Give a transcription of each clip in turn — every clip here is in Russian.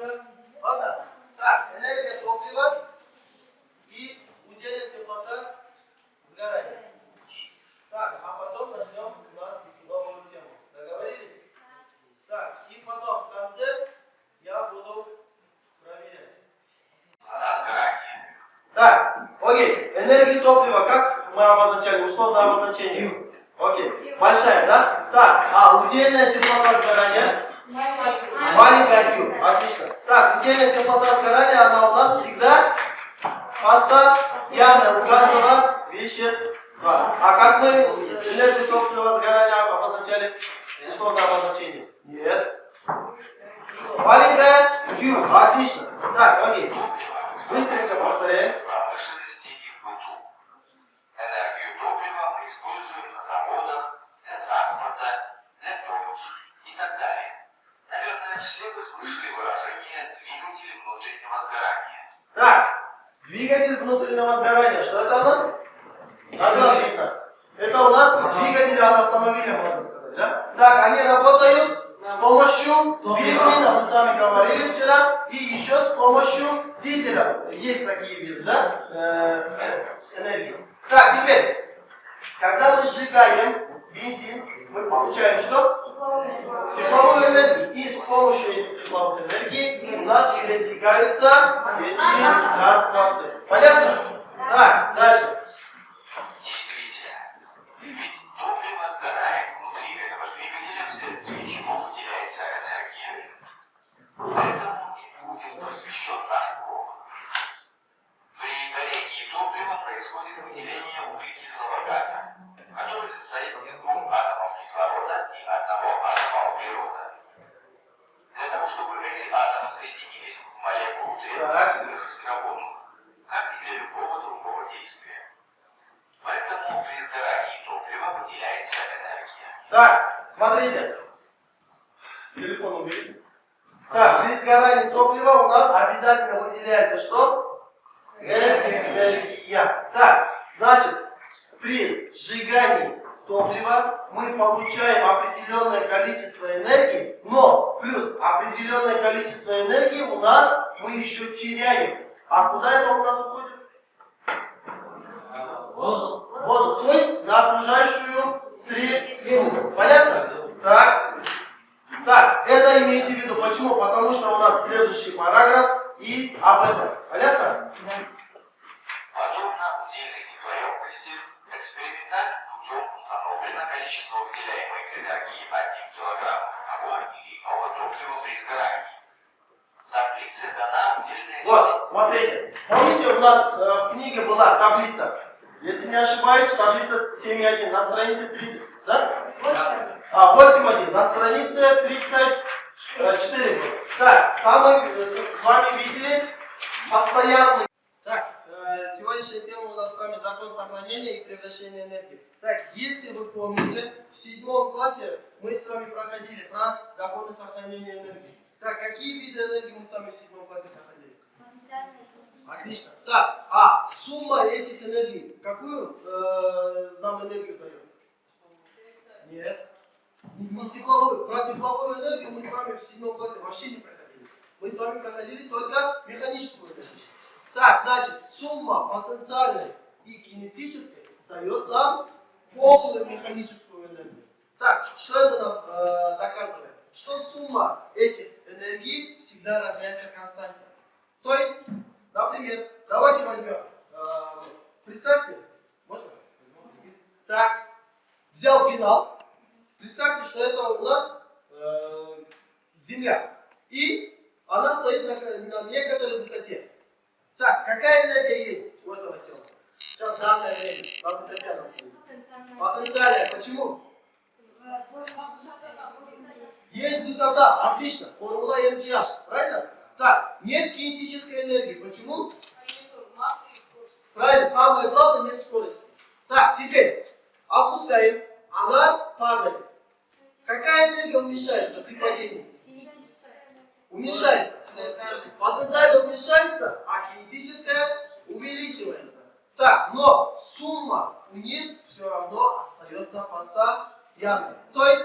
welcome. Теплота сгорания? Маленькая Q. Отлично. Так, удельная теплота сгорания, она у нас всегда постоянная у каждого вещества. А как мы энергию топлива сгорания обозначали? Условное обозначение? Нет. Маленькая Q. Отлично. Так, окей. Быстренько повторяем. Все вы слышали выражение «двигатель внутреннего сгорания». Так, двигатель внутреннего сгорания. Что это у нас? Надо видно. Это у нас двигатели от автомобиля, можно сказать. Да? Так, они работают с помощью бензина, мы с вами говорили вчера, и еще с помощью дизеля. Есть такие виды, да? Э, энергии. Так, теперь, когда мы сжигаем бензин, мы получаем что? Тепловую энергию. И с помощью этих тепловых энергий у нас передвигаются эти транспорты. Понятно? Так, дальше. Действительно. Ведь топливо сгорает внутри этого двигателя, вследствие чего выделяется энергия. Поэтому и будет посвящен наш. При горении топлива происходит выделение углекислого газа состоит из двух атомов кислорода и одного атома углерода. Для того, чтобы эти атомы соединились в молекулу, требуется совершить работу, как и для любого другого действия. Поэтому при сгорании топлива выделяется энергия. Так, смотрите. Телефон убери. Так, при сгорании топлива у нас обязательно выделяется что? Энергия. Так, значит, при сжигании топлива мы получаем определенное количество энергии, но плюс определенное количество энергии у нас мы еще теряем. А куда это у нас уходит? Воздух. Воздух. То есть на окружающую среду. Понятно? Так. Так, это имейте в виду. Почему? Потому что у нас следующий параграф и об этом. Понятно? Подобно удельной теплоемкости Экспериментальным путем установлено количество выделяемой энергии 1 кг того или иного топлива при сгорании. В таблице дана удельная Вот, смотрите. Помните, у нас э, в книге была таблица, если не ошибаюсь, таблица 7.1 на странице 30, да? 8. А, 8.1 на странице 34. Так, там мы с вами видели постоянный Сегодняшняя тема у нас с вами закон сохранения и превращения энергии. Так, если вы помните, в седьмом классе мы с вами проходили про законы сохранения энергии. Так, какие виды энергии мы с вами в седьмом классе проходили? Отлично. Так, а сумма этих энергий, какую э, нам энергию дает? Нет. Не, не тепловую. Про тепловую энергию мы с вами в седьмом классе вообще не проходили. Мы с вами проходили только механическую энергию. Так, значит, сумма потенциальной и кинетической дает нам полную механическую энергию. Так, что это нам э, доказывает? Что сумма этих энергий всегда равняется константе. То есть, например, давайте возьмем, э, представьте, можно? Так, взял пенал, представьте, что это у нас э, Земля. И она стоит на, на некоторой высоте. Так, какая энергия есть у этого тела? Сейчас данное время, на высоте она стоит. Потенциальная. Почему? Есть высота, отлично. Формула MGH, правильно? Так, нет кинетической энергии. Почему? Правильно, самое главное, нет скорости. Так, теперь опускаем. Она падает. Какая энергия уменьшается при падении? Уменьшается. Потенциально уменьшается, а кинетическая увеличивается. Так, но сумма у них все равно остается постоянной. То есть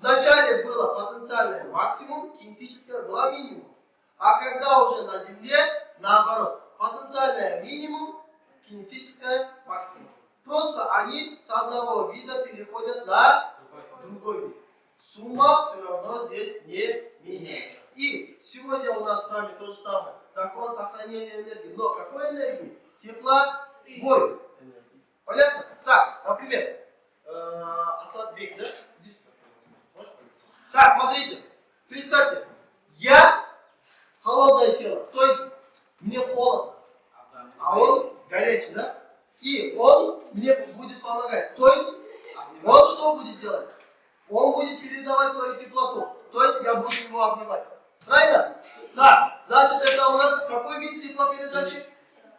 вначале было потенциальное максимум, кинетическое было минимум. А когда уже на Земле, наоборот, потенциальное минимум, кинетическое максимум. Просто они с одного вида переходят на другой вид. Сумма все равно здесь не меняется. И сегодня у нас с вами то же самое. Закон сохранения энергии. Но какой энергии? Тепла бой. Понятно? Так, например, э, Асадбек, да? Можешь пойти? Так, смотрите. Представьте, я холодное тело, то есть мне холодно, а он горячий, да? И он мне будет помогать. То есть он что будет делать? Он будет передавать свою теплоту. То есть я буду его обнимать. Правильно? Да. Значит, это у нас какой вид теплопередачи?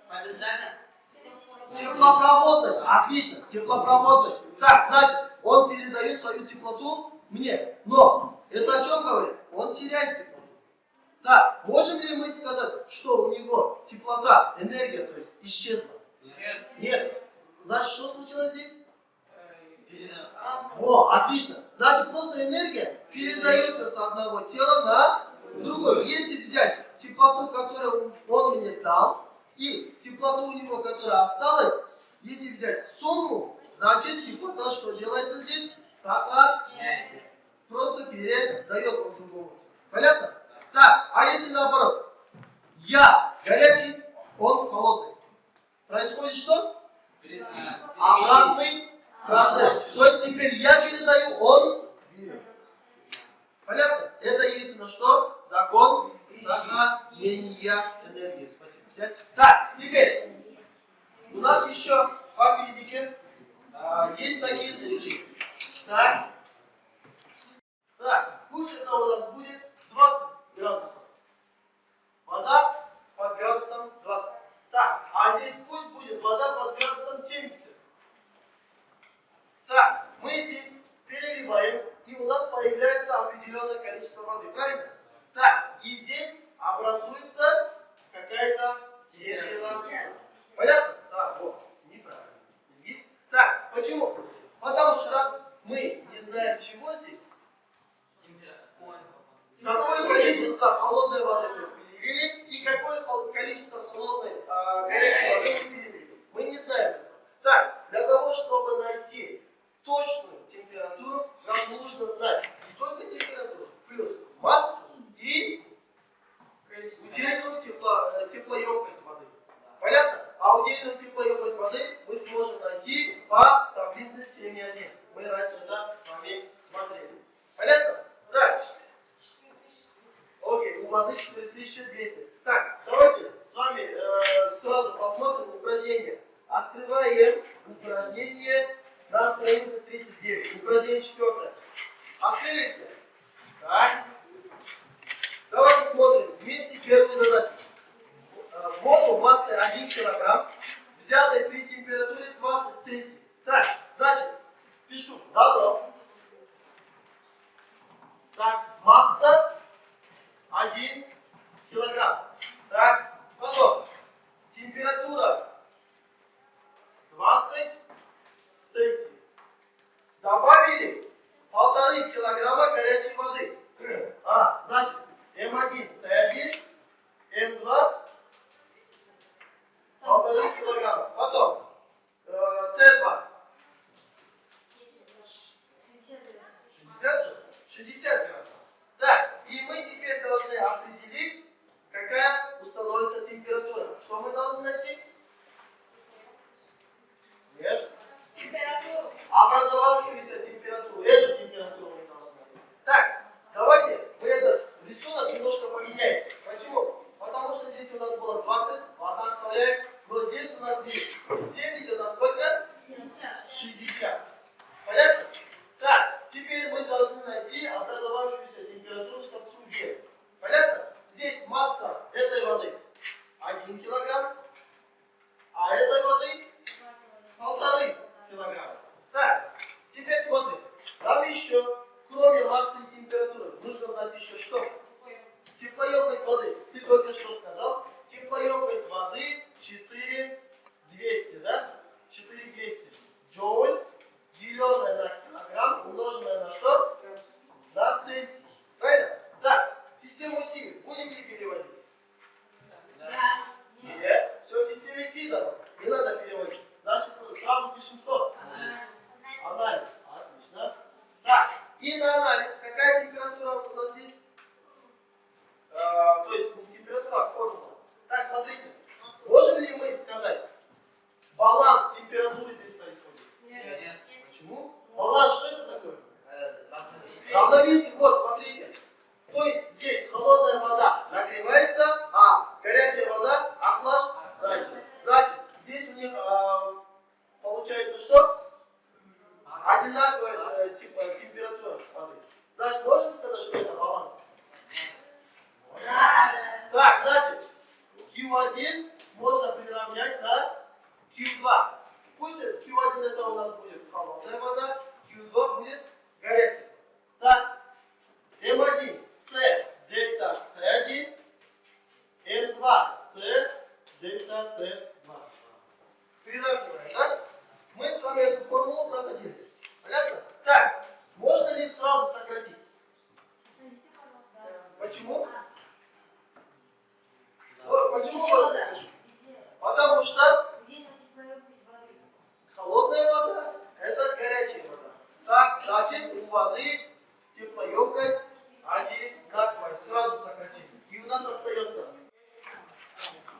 Потенциально? Теплопроводность. Отлично. Теплопроводность. Так, значит, он передает свою теплоту мне. Но это о чем говорит? Он теряет теплоту. Так, можем ли мы сказать, что у него теплота, энергия, то есть исчезла? Нет. Нет. Значит, что случилось здесь? О, отлично. Значит, просто энергия передается с одного тела на другое. Если взять теплоту, которую он мне дал, и теплоту у него, которая осталась, если взять сумму, значит теплота, что делается здесь? Сохраняется. Просто передает он другому. Понятно? Так, а если наоборот? Я горячий, он холодный. Происходит что? Обратный процесс. То есть теперь я передаю, он. Понятно? Это на что? Закон сохранения энергии. Спасибо. Так, теперь у нас еще по физике а, есть такие случаи. Так. Так, пусть это у нас будет 20 градусов. Вода под градусом 20. Так, а здесь пусть будет вода под градусом 70. Так, мы здесь переливаем, и у нас появляется определенное количество воды, правильно? Так, и здесь образуется какая-то температура. Понятно? Да, вот, неправильно. Есть? Так, почему? Потому что мы не знаем, чего здесь. Какое количество холодной воды мы перелили и какое количество холодной а, горячей воды мы перелили. Мы не знаем. Так, для того, чтобы найти точную температуру, нам нужно знать не только температуру, плюс массу и удельную тепло, э, теплоемкость воды. Понятно? А удельную теплоемкость воды мы сможем найти по таблице 7.1. Мы раньше это с вами смотрели. Понятно? Дальше. 4200. Так, давайте с вами э, сразу посмотрим упражнение. Открываем упражнение на странице 39. Упражнение четвертое. Открыли все? Так. Давайте смотрим вместе первую задачу. Э, Воду массой 1 кг, взятой при температуре 20 Цельсий. Так, значит, пишу. Добро. Так, Q1 можно приравнять на Q2. Пусть Q1 это у нас будет холодная вода, Q2 будет горячая. Так, М1 с дельта Т1, М2 с дельта Т2. Приравниваем, да? Мы с вами эту формулу проходили. Понятно? Так, можно ли сразу сократить? Почему? О, Почему можно сократить? Потому что холодная вода – это горячая вода. Так, значит, у воды теплоемкость одинаковая. Сразу сократим. И у нас остается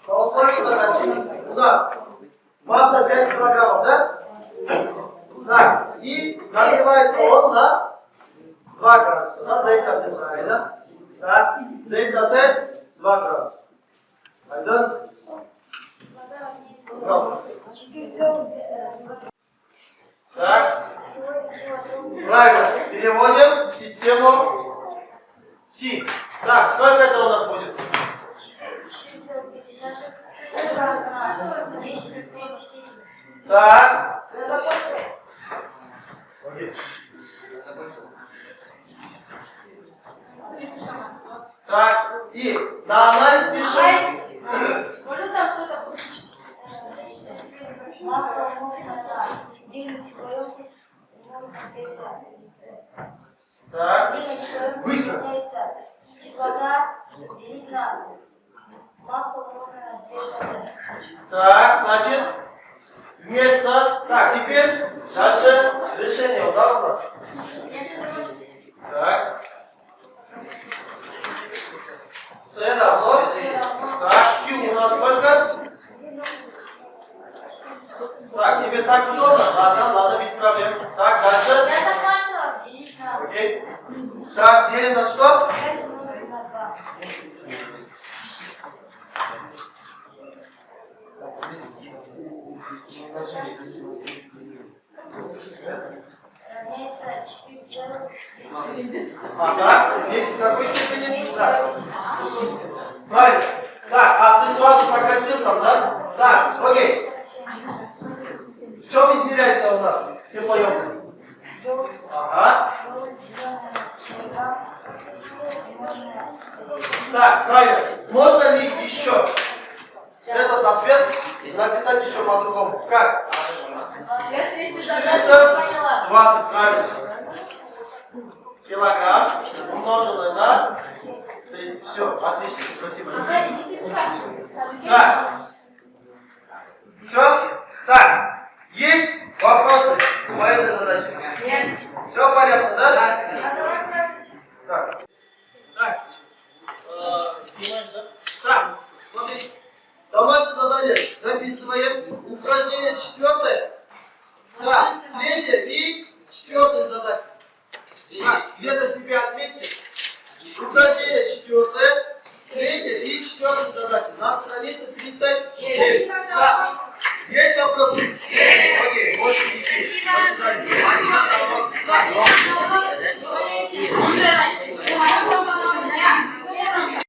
по условию задачи у нас масса 5 килограммов, да? Так, и нагревается он на 2 градуса. На дельта Т, правильно? Так, дельта Т 2 градуса. Правда. Так, правильно. Переводим в систему Си. Так, сколько это у нас будет? Так. Так, и на анализ пишем. Можно? Масса длину теплоемкость умноженная на дельта Так, Длина теплоемкости Быстро. кислота делить на массу умноженная на дельта Т. так, значит, вместо... Так, теперь дальше решение, да, у нас? Так. С равно. Так, Q у нас сколько? Так, тебе так удобно? Ладно, ладно, без проблем. Так, дальше. Я закончила Окей. Так, делим на что? 5 умноженное на 2. Равняется 4,3. Ага, здесь какой степени? Так. Правильно. Так, а ты сразу сократил там, да? Так, окей. В чем измеряется у нас теплоемкость? Ага. Так, правильно. Можно ли еще этот ответ Написать еще по-другому. Как? 320, правильно. Килограмм умноженное на... Все, отлично, спасибо. Да. Все? Так. Есть вопросы по этой задаче? Нет. Все понятно, да? Да. Так. Так. Снимаешь, да? Так описываем упражнение четвертое.